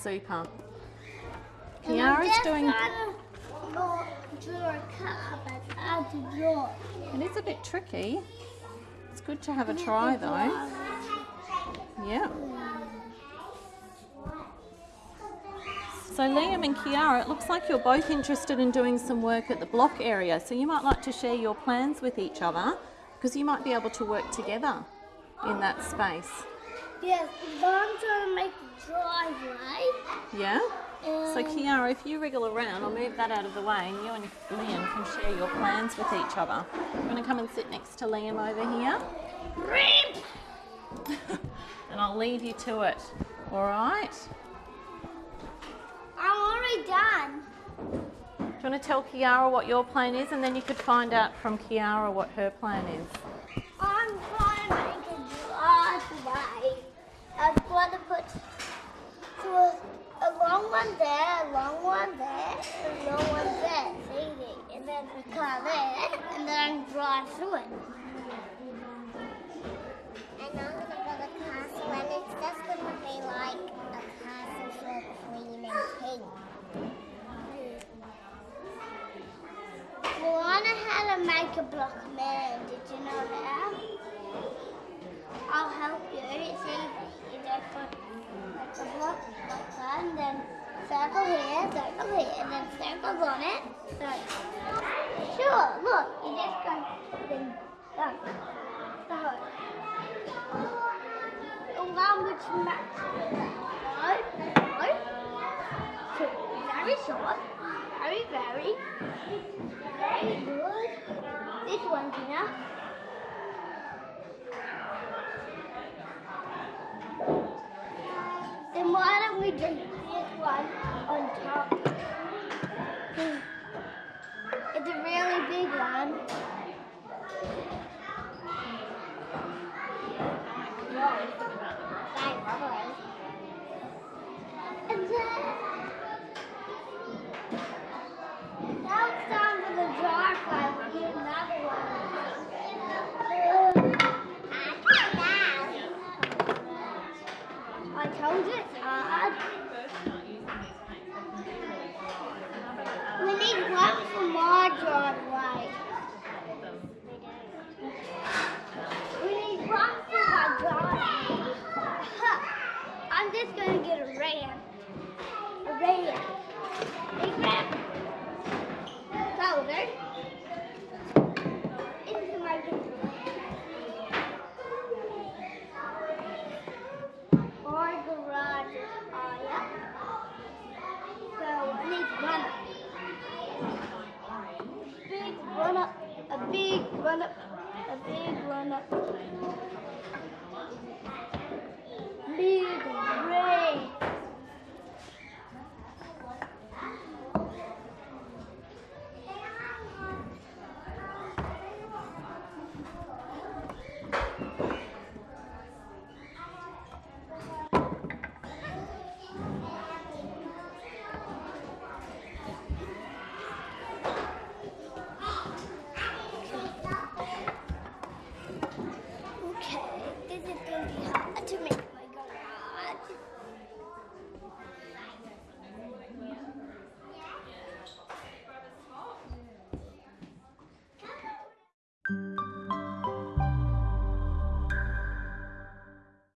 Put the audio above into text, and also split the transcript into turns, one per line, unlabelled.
Super. Kiara's doing.
draw- draw a car, but how to draw.
It is a bit tricky. It's good to have a try though. Yeah. So Liam and Kiara, it looks like you're both interested in doing some work at the block area. So you might like to share your plans with each other because you might be able to work together in that space.
Yes, but I'm trying to make the driveway.
Yeah? So
Um,
Kiara, if you wriggle around, I'll move that out of the way and you and Liam can share your plans with each other. You want to come and sit next to Liam over here? and I'll leave you to it. All right?
I'm already done.
Do you want to tell Kiara what your plan is and then you could find out from Kiara what her plan is?
I'm trying to make a driveway. I'm going to put so a, a long one there, a long one there, a long one there, see? And then a and then drive through it.
And I'm gonna build a castle, and it's just gonna be like a castle for queen and king.
How make a block man. Did you know how? I'll help you. It's easy. You just put like a block like that, and then circle here, circle here, and then circles on it. So, sure, look, you just go, then done. So, along which match? No, no. Two. Very short. Very, very. Very good. This one's enough. Then why don't we do this one on top? Hmm. It's a really big one.
Thankfully.
And then now it's time for the driveway. We need another one. I told you it's hard. We need one for my driveway. We need one for my driveway. I'm just gonna get a ram. A ram. Big ram. Shoulder. Into my Our garage is high up. So I need run up. Big run up. A big run up. A big run up.